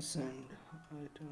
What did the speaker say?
send item